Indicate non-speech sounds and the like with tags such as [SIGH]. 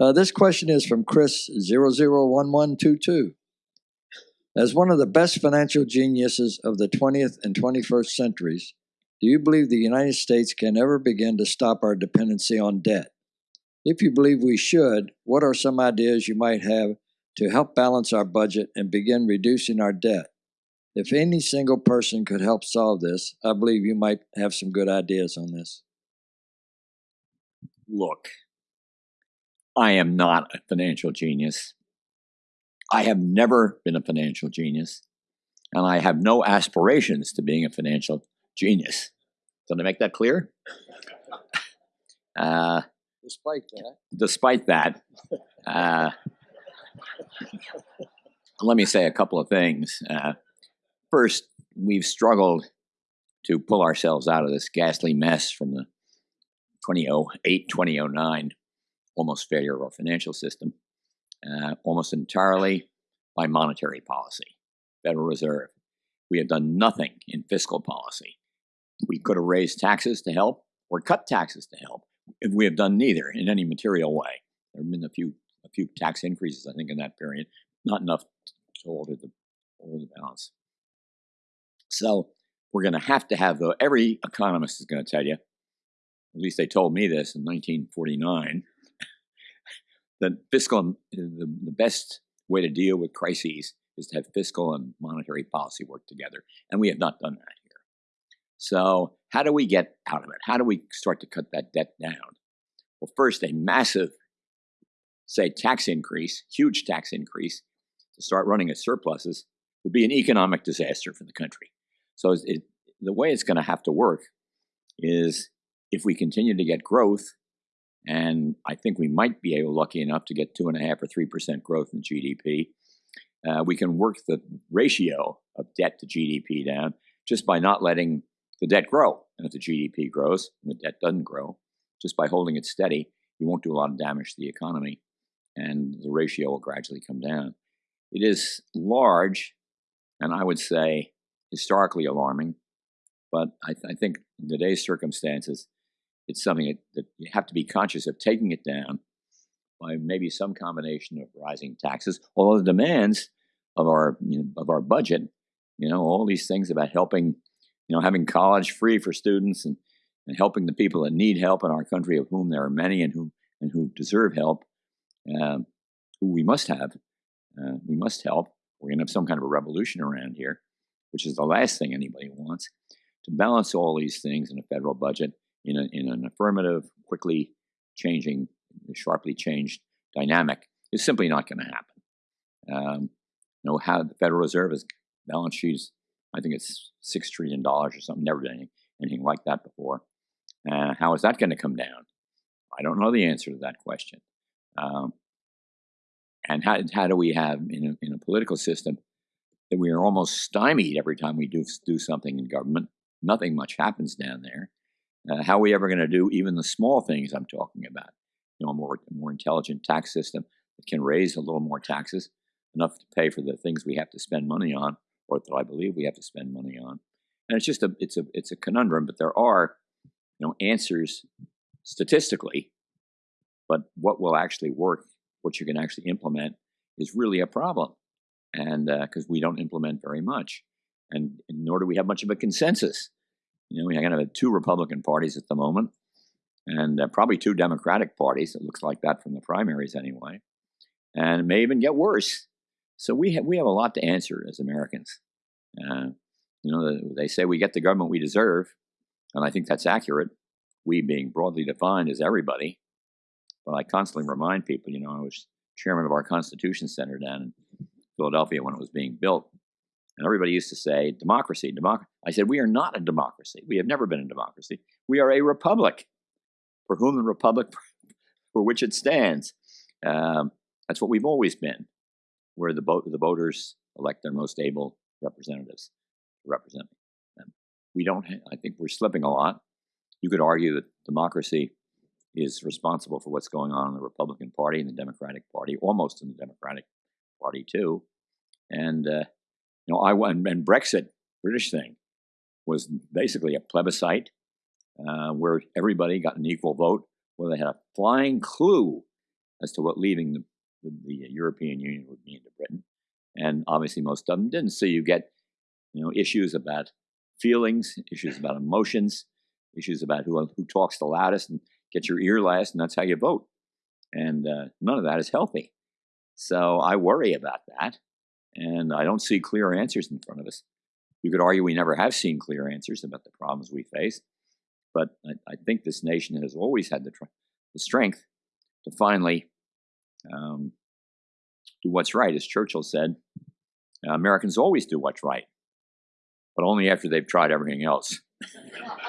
Uh, this question is from Chris 001122. As one of the best financial geniuses of the 20th and 21st centuries, do you believe the United States can ever begin to stop our dependency on debt? If you believe we should, what are some ideas you might have to help balance our budget and begin reducing our debt? If any single person could help solve this, I believe you might have some good ideas on this. Look, I am not a financial genius. I have never been a financial genius, and I have no aspirations to being a financial genius. Did I make that clear? Uh, Despite that, despite that, uh, let me say a couple of things. Uh, first, we've struggled to pull ourselves out of this ghastly mess from the 2008 2009 almost failure of our financial system, uh, almost entirely by monetary policy, Federal Reserve. We have done nothing in fiscal policy. We could have raised taxes to help or cut taxes to help. If we have done neither in any material way. There have been a few a few tax increases, I think, in that period, not enough to alter the alter the balance. So we're going to have to have the every economist is going to tell you. At least they told me this in 1949 that fiscal the, the best way to deal with crises is to have fiscal and monetary policy work together, and we have not done that here. So, how do we get out of it? How do we start to cut that debt down? Well, first, a massive, say, tax increase, huge tax increase, to start running at surpluses would be an economic disaster for the country. So, it, the way it's going to have to work is if we continue to get growth, and I think we might be able, lucky enough, to get two and a half or three percent growth in GDP. Uh, we can work the ratio of debt to GDP down just by not letting the debt grow. And if the GDP grows and the debt doesn't grow, just by holding it steady, you won't do a lot of damage to the economy, and the ratio will gradually come down. It is large, and I would say historically alarming, but I, th- I think in today's circumstances, it's something that, that you have to be conscious of taking it down by maybe some combination of rising taxes, although the demands of our you know, of our budget, you know, all these things about helping, you know, having college free for students and, and helping the people that need help in our country, of whom there are many and who and who deserve help, um, who we must have, uh, we must help. We're going to have some kind of a revolution around here, which is the last thing anybody wants. To balance all these things in a federal budget in, a, in an affirmative, quickly changing, sharply changed dynamic is simply not going to happen. Um, you know how the Federal Reserve is balance sheets. I think it's six trillion dollars or something. Never done anything, like that before. Uh, how is that going to come down? I don't know the answer to that question. Um, and how, how do we have in a, in a political system that we are almost stymied every time we do do something in government? Nothing much happens down there. Uh, how are we ever going to do even the small things I'm talking about? You know, a more, more intelligent tax system that can raise a little more taxes, enough to pay for the things we have to spend money on, or that I believe we have to spend money on. And it's just a it's a it's a conundrum, but there are you know answers statistically, but what will actually work, what you can actually implement, is really a problem, and because uh, we don't implement very much, and, and nor do we have much of a consensus you know, we kind of have two Republican parties at the moment, and uh, probably two Democratic parties. It looks like that from the primaries anyway, and it may even get worse. So we have we have a lot to answer as Americans. Uh, you know, they say we get the government we deserve, and I think that's accurate. We being broadly defined as everybody. But I constantly remind people, you know, I was chairman of our Constitution Center down in Philadelphia when it was being built, and everybody used to say, democracy, democracy. I said, we are not a democracy. We have never been a democracy. We are a republic for whom the republic [LAUGHS] for which it stands. Um, that's what we've always been, where the, the voters elect their most able representatives represent them. We don't, I think we're slipping a lot. You could argue that democracy is responsible for what's going on in the Republican Party and the Democratic Party, almost in the Democratic Party too. And uh, you know, I went and Brexit, British thing, was basically a plebiscite uh, where everybody got an equal vote, where they had a flying clue as to what leaving the, the, the European Union would mean to Britain. And obviously, most of them didn't. So you get, you know, issues about feelings, issues about emotions, issues about who who talks the loudest and gets your ear last, and that's how you vote. And uh, none of that is healthy. So I worry about that, and I don't see clear answers in front of us. You could argue we never have seen clear answers about the problems we face, but I, I think this nation has always had the, the strength to finally um, do what's right. As Churchill said, Americans always do what's right, but only after they've tried everything else. [LAUGHS]